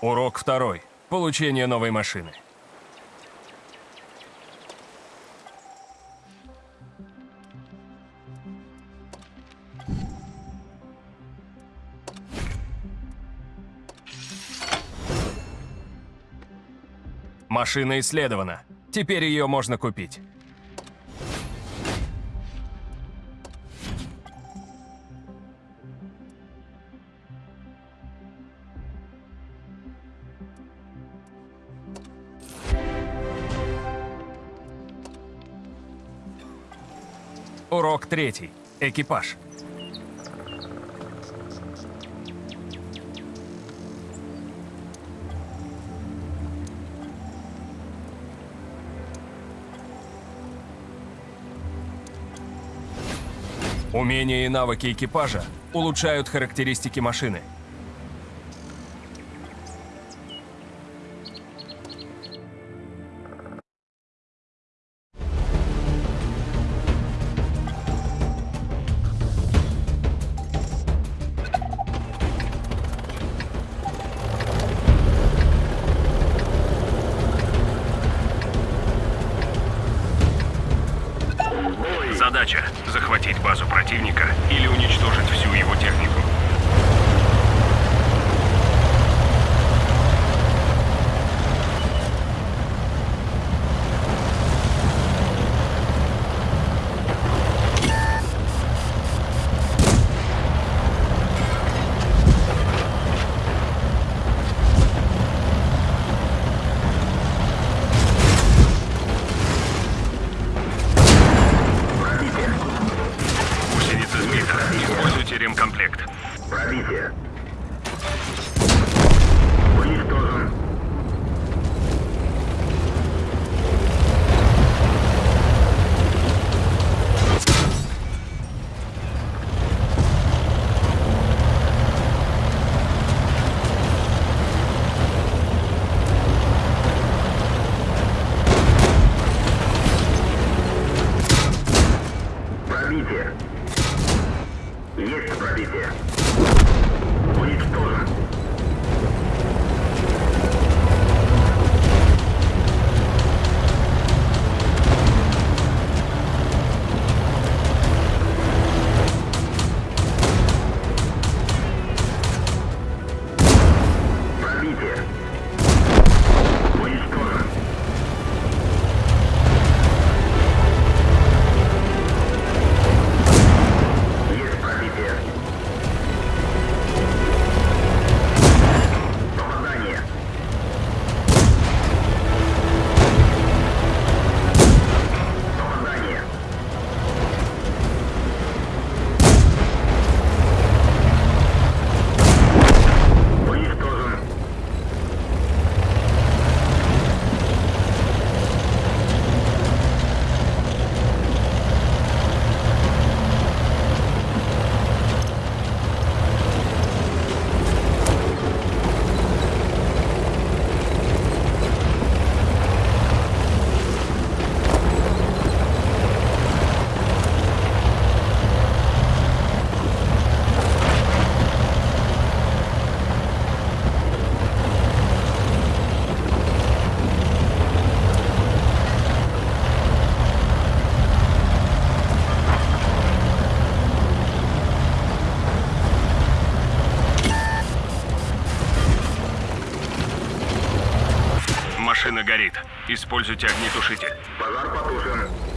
Урок второй. Получение новой машины. Машина исследована. Теперь ее можно купить. Урок третий. Экипаж. Умения и навыки экипажа улучшают характеристики машины. Задача – захватить базу противника или уничтожить всю его технику. Пробитие. Уничтожен. Пробитие. Есть пробитие. Уничтожен. Машина горит. Используйте огнетушитель. Пожар потушен.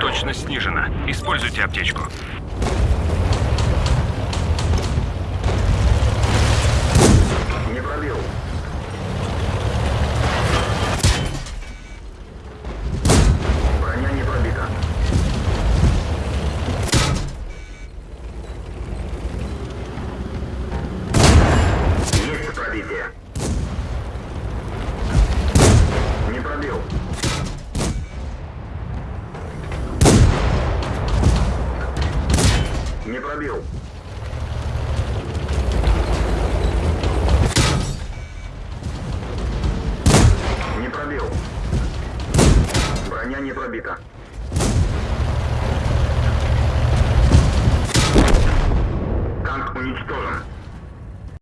Точность снижена. Используйте аптечку. Не пробил. Броня не пробита. Есть пробитие. Не пробил. Не пробил. Не пробил. Броня не пробита. Танк уничтожен.